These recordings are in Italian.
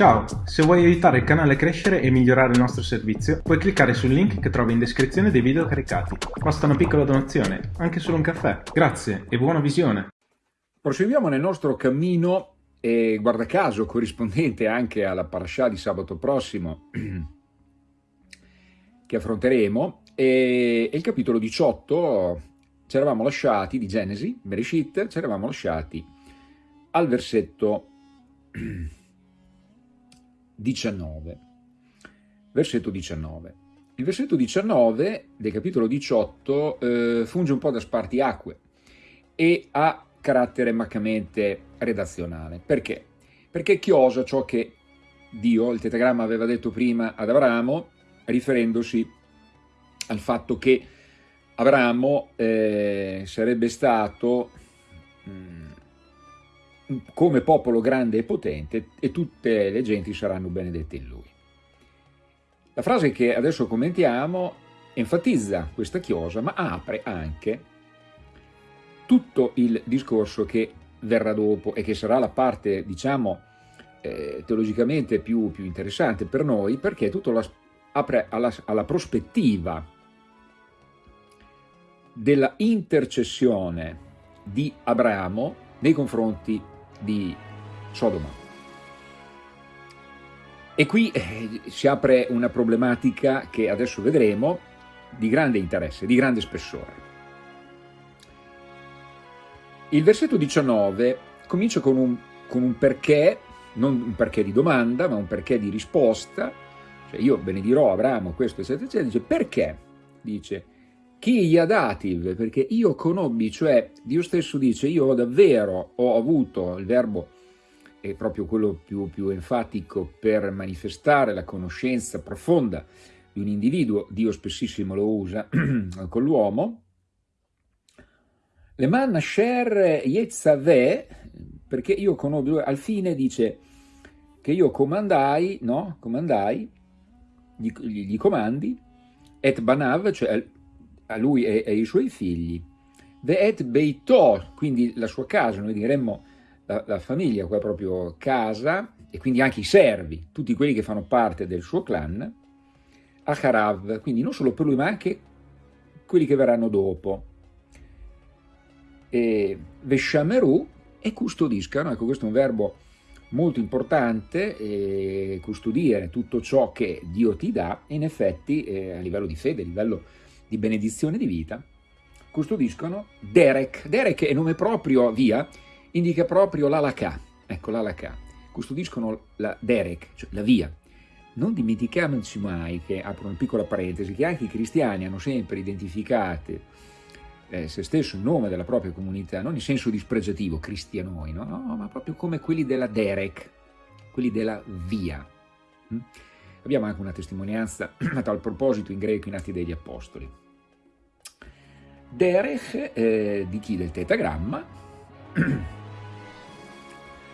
Ciao, se vuoi aiutare il canale a crescere e migliorare il nostro servizio, puoi cliccare sul link che trovi in descrizione dei video caricati. Basta una piccola donazione, anche solo un caffè. Grazie e buona visione! Proseguiamo nel nostro cammino e guarda caso corrispondente anche alla parasha di sabato prossimo che affronteremo e il capitolo 18 ci eravamo lasciati di Genesi, Bereshit, ci eravamo lasciati al versetto 19. Versetto 19. Il versetto 19 del capitolo 18 eh, funge un po' da spartiacque e ha carattere maccamente redazionale. Perché? Perché chiosa ciò che Dio, il tetagramma, aveva detto prima ad Abramo, riferendosi al fatto che Abramo eh, sarebbe stato mh, mm, come popolo grande e potente e tutte le genti saranno benedette in lui. La frase che adesso commentiamo enfatizza questa chiosa ma apre anche tutto il discorso che verrà dopo e che sarà la parte, diciamo, eh, teologicamente più, più, interessante per noi perché tutto la, apre alla, alla prospettiva della intercessione di Abramo nei confronti di Sodoma. E qui eh, si apre una problematica che adesso vedremo di grande interesse, di grande spessore. Il versetto 19 comincia con un, con un perché, non un perché di domanda, ma un perché di risposta, cioè io benedirò Abramo, questo eccetera eccetera, dice perché? Dice, chi gli ha dati? Perché io conobbi, cioè Dio stesso dice io ho davvero ho avuto, il verbo è proprio quello più, più enfatico per manifestare la conoscenza profonda di un individuo, Dio spessissimo lo usa con l'uomo, le man asher yetzaveh, perché io conobbi, al fine dice che io comandai, no? Comandai, gli, gli comandi, et banav, cioè a lui e ai suoi figli, Ve'et Beito, quindi la sua casa, noi diremmo la, la, famiglia, qua proprio casa, e quindi anche i servi, tutti quelli che fanno parte del suo clan, Acharav, quindi non solo per lui ma anche quelli che verranno dopo. E Veshameru e custodiscano, ecco questo è un verbo molto importante, custodire tutto ciò che Dio ti dà, in effetti eh, a livello di fede, a livello di benedizione di vita, custodiscono Derek. Derek è nome proprio, via, indica proprio l'Alakà, ecco l'Alakà. Custodiscono la Derek, cioè la via. Non dimentichiamoci mai che, apro una piccola parentesi, che anche i cristiani hanno sempre identificato eh, se stesso il nome della propria comunità, non in senso dispregiativo, cristianoi, no? no, ma proprio come quelli della Derek, quelli della via. Mm? Abbiamo anche una testimonianza a tal proposito in greco in Atti degli Apostoli. Derech eh, di chi? Del tetagramma,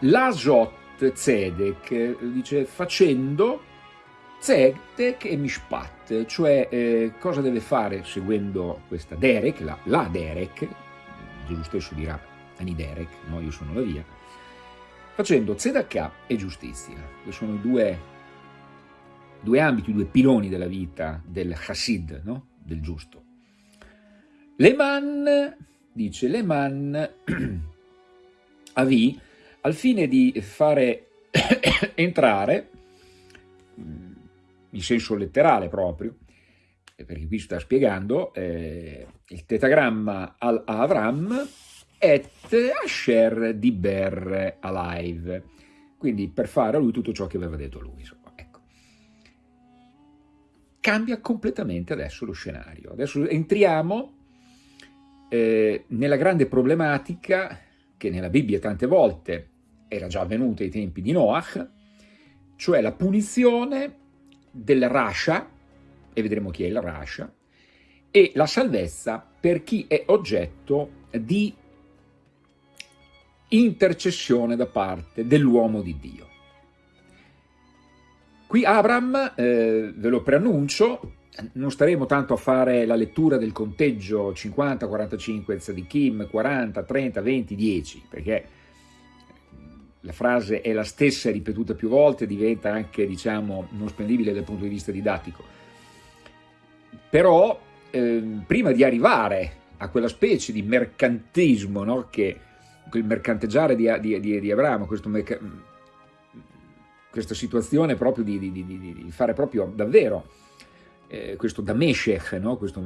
Lasot Zedek dice facendo Zedek e Mishpat, cioè eh, cosa deve fare seguendo questa Derek, la, la Derek, Gesù stesso dirà Aniderek, no io sono la via, facendo Tzedakah e giustizia, che sono i due, due ambiti, i due piloni della vita del Hasid, no? del giusto. Leman, dice Leman, Avi, al fine di fare entrare, mm, in senso letterale proprio, perché qui sta spiegando, eh, il tetagramma al Avram et Asher di Ber alive, quindi per fare a lui tutto ciò che aveva detto lui. Insomma, ecco. Cambia completamente adesso lo scenario. Adesso entriamo eh, nella grande problematica che nella Bibbia tante volte era già avvenuta ai tempi di Noach, cioè la punizione del Rasha, e vedremo chi è il Rasha, e la salvezza per chi è oggetto di intercessione da parte dell'uomo di Dio. Qui Abram, eh, ve lo preannuncio, non staremo tanto a fare la lettura del conteggio 50, 45 Tzadikim, 40, 30, 20, 10, perché la frase è la stessa ripetuta più volte, diventa anche, diciamo, non spendibile dal punto di vista didattico. Però, eh, prima di arrivare a quella specie di mercantismo, no? che il mercanteggiare di, di, di, di Abramo, questo questa situazione proprio di, di fare proprio davvero eh, questo Dameshech, no? questo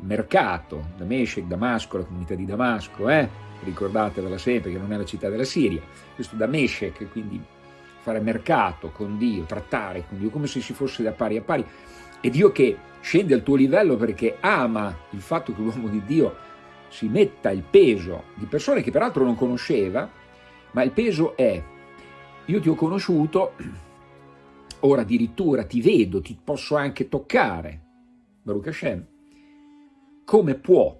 mercato, Dameshech, Damasco, la comunità di Damasco, eh? ricordatevela sempre che non è la città della Siria, questo Dameshech, quindi fare mercato con Dio, trattare con Dio come se si fosse da pari a pari, e Dio che scende al tuo livello perché ama il fatto che l'uomo di Dio si metta il peso di persone che peraltro non conosceva, ma il peso è, io ti ho conosciuto, ora addirittura ti vedo, ti posso anche toccare, Baruch Hashem, come può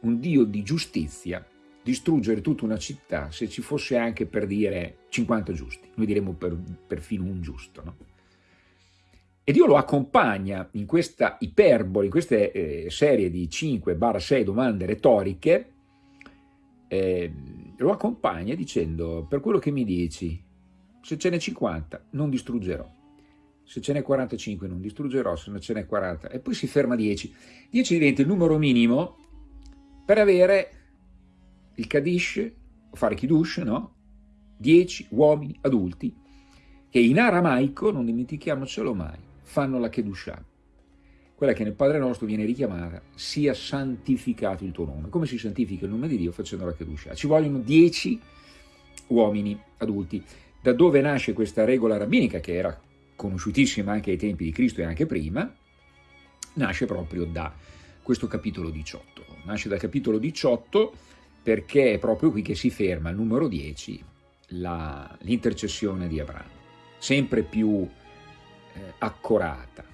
un Dio di giustizia distruggere tutta una città se ci fosse anche per dire 50 giusti, noi diremmo per, perfino un giusto, no? E Dio lo accompagna in questa iperbole, in questa eh, serie di 5-6 domande retoriche, eh, lo accompagna dicendo, per quello che mi dici, se ce n'è 50 non distruggerò, se ce n'è 45 non distruggerò, se ce n'è 40, e poi si ferma a 10. 10 diventa il numero minimo per avere il Kadish, fare Kiddush, no? 10 uomini adulti che in aramaico, non dimentichiamocelo mai, fanno la Kedushah, quella che nel Padre nostro viene richiamata, sia santificato il tuo nome. Come si santifica il nome di Dio facendo la Kedushah? Ci vogliono 10 uomini adulti. Da dove nasce questa regola rabbinica, che era conosciutissima anche ai tempi di Cristo e anche prima, nasce proprio da questo capitolo 18. Nasce dal capitolo 18 perché è proprio qui che si ferma al numero 10 l'intercessione di Abramo, sempre più eh, accorata.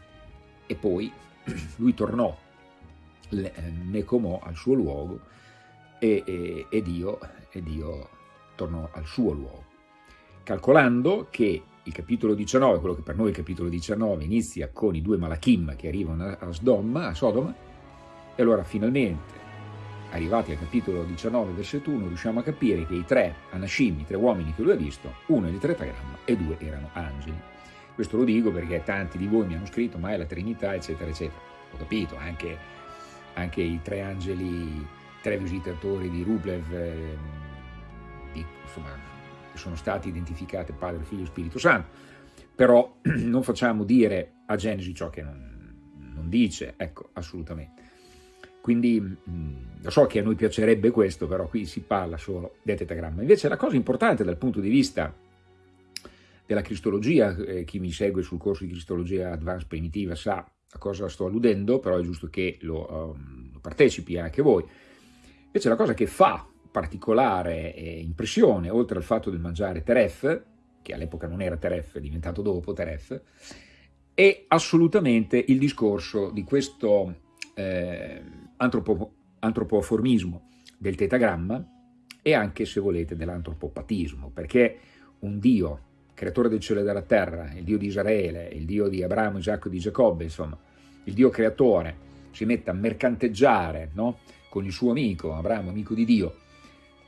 E poi lui tornò, le, eh, comò al suo luogo e, e, e, Dio, e Dio tornò al suo luogo. Calcolando che il capitolo 19, quello che per noi è il capitolo 19, inizia con i due Malachim che arrivano a Sodoma, a Sodoma e allora finalmente arrivati al capitolo 19, versetto 1, riusciamo a capire che i tre Anashim, i tre uomini che lui ha visto, uno è di tetagramma e due erano angeli. Questo lo dico perché tanti di voi mi hanno scritto, ma è la Trinità, eccetera, eccetera. Ho capito, anche, anche i tre angeli, i tre visitatori di Rublev, eh, di, insomma, sono stati identificati Padre, Figlio e Spirito Santo. Però non facciamo dire a Genesi ciò che non, non dice, ecco, assolutamente. Quindi mm, lo so che a noi piacerebbe questo, però qui si parla solo del tetagramma. Invece la cosa importante dal punto di vista della cristologia, eh, chi mi segue sul corso di cristologia advanced primitiva sa a cosa sto alludendo, però è giusto che lo, um, partecipi anche voi. Invece la cosa che fa particolare impressione, oltre al fatto del mangiare teref, che all'epoca non era teref, è diventato dopo teref, è assolutamente il discorso di questo eh, antropo, antropoformismo del tetagramma e anche, se volete, dell'antropopatismo, perché un Dio, creatore del cielo e della terra, il Dio di Israele, il Dio di Abramo, Isacco e di Giacobbe, insomma, il Dio creatore, si mette a mercanteggiare no? con il suo amico, Abramo, amico di Dio,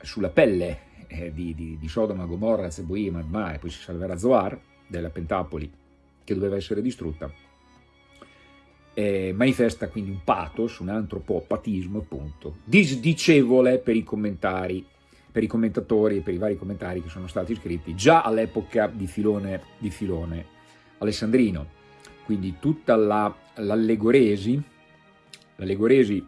sulla pelle eh, di, di, di, Sodoma, Gomorra, Zeboim, Adma, e poi si salverà Zoar, della Pentapoli, che doveva essere distrutta, eh, manifesta quindi un pathos, un antropopatismo appunto, disdicevole per i commentari, per i commentatori e per i vari commentari che sono stati scritti già all'epoca di Filone, di Filone alessandrino. Quindi tutta l'allegoresi, la, l'allegoresi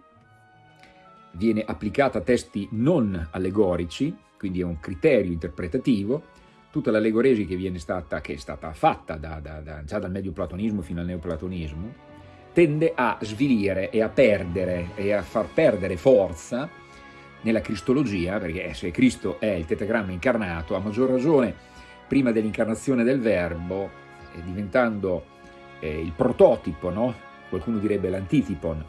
viene applicata a testi non allegorici, quindi è un criterio interpretativo, tutta l'allegoresi che, che è stata fatta da, da, da, già dal medio platonismo fino al neoplatonismo, tende a svilire e a perdere e a far perdere forza nella cristologia, perché se Cristo è il tetagramma incarnato, a maggior ragione prima dell'incarnazione del verbo, eh, diventando eh, il prototipo, no? qualcuno direbbe l'antitipon,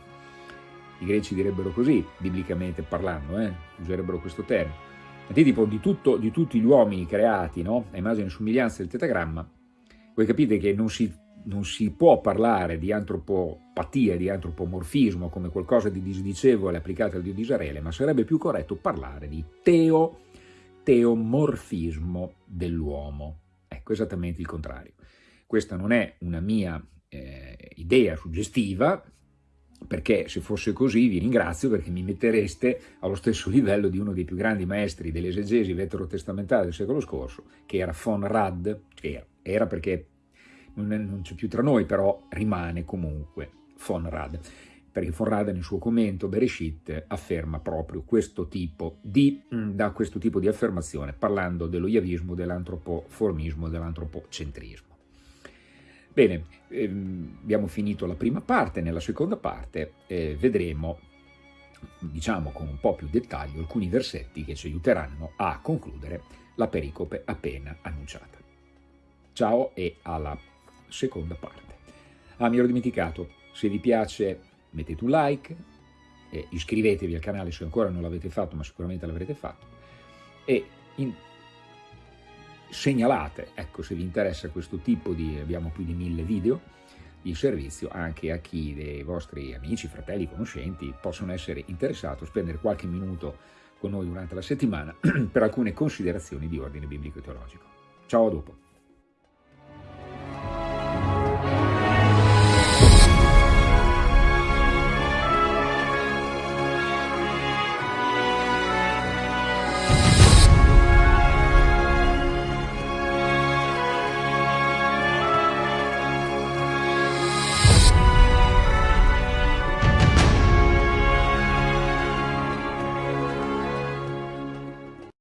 i greci direbbero così, biblicamente parlando, eh? userebbero questo termine, l'antitipon di, tutto, di tutti gli uomini creati no? a immagine e somiglianza del tetagramma, voi capite che non si non si può parlare di antropopatia, di antropomorfismo come qualcosa di disdicevole applicato al Dio di Israele, ma sarebbe più corretto parlare di teomorfismo dell'uomo. Ecco, esattamente il contrario. Questa non è una mia eh, idea suggestiva, perché se fosse così vi ringrazio perché mi mettereste allo stesso livello di uno dei più grandi maestri dell'esegesi veterotestamentale del secolo scorso, che era von Rad, che era perché non c'è più tra noi, però rimane comunque von Rad, perché von Rad nel suo commento Bereshit afferma proprio questo tipo di, mm, da questo tipo di affermazione, parlando dello yavismo, dell'antropoformismo, dell'antropocentrismo. Bene, ehm, abbiamo finito la prima parte, nella seconda parte eh, vedremo, diciamo con un po' più dettaglio, alcuni versetti che ci aiuteranno a concludere la pericope appena annunciata. Ciao e alla seconda parte. Ah, mi ero dimenticato, se vi piace mettete un like, eh, iscrivetevi al canale se ancora non l'avete fatto, ma sicuramente l'avrete fatto, e in segnalate, ecco se vi interessa questo tipo di, abbiamo più di mille video di servizio anche a chi dei vostri amici, fratelli, conoscenti possono essere interessati spendere qualche minuto con noi durante la settimana per alcune considerazioni di ordine biblico e teologico. Ciao a dopo!